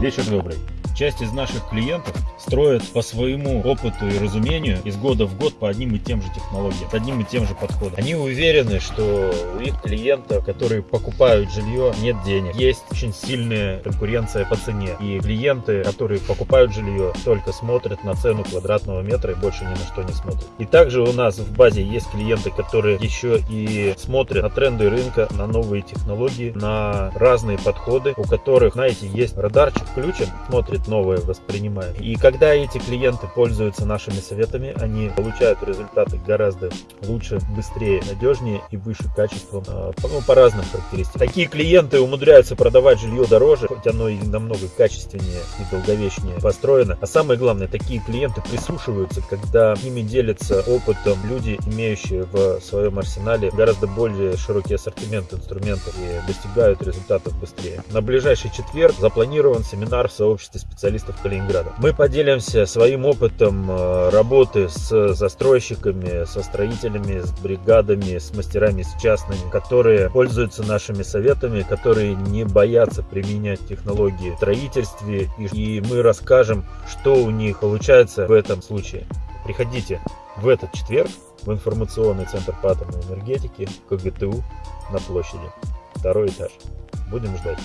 Вечер добрый. Часть из наших клиентов строят по своему опыту и разумению из года в год по одним и тем же технологиям, одним и тем же подходом. Они уверены, что у их клиентов, которые покупают жилье, нет денег. Есть очень сильная конкуренция по цене. И клиенты, которые покупают жилье, только смотрят на цену квадратного метра и больше ни на что не смотрят. И также у нас в базе есть клиенты, которые еще и смотрят на тренды рынка, на новые технологии, на разные подходы, у которых, знаете, есть радарчик включен, смотрит новое, воспринимает. И когда эти клиенты пользуются нашими советами, они получают результаты гораздо лучше, быстрее, надежнее и выше качеством а, ну, по разным характеристикам. Такие клиенты умудряются продавать жилье дороже, хоть оно и намного качественнее и долговечнее построено. А самое главное, такие клиенты прислушиваются, когда с ними делятся опытом люди, имеющие в своем арсенале гораздо более широкий ассортимент инструментов и достигают результатов быстрее. На ближайший четверг запланирован семинар в сообществе специалистов Калининграда. Мы поделимся своим опытом э, работы с застройщиками, со строителями, с бригадами, с мастерами, с частными, которые пользуются нашими советами, которые не боятся применять технологии в строительстве. И мы расскажем, что у них получается в этом случае. Приходите в этот четверг в информационный центр по атомной энергетике КГТУ на площади. Второй этаж. Будем ждать.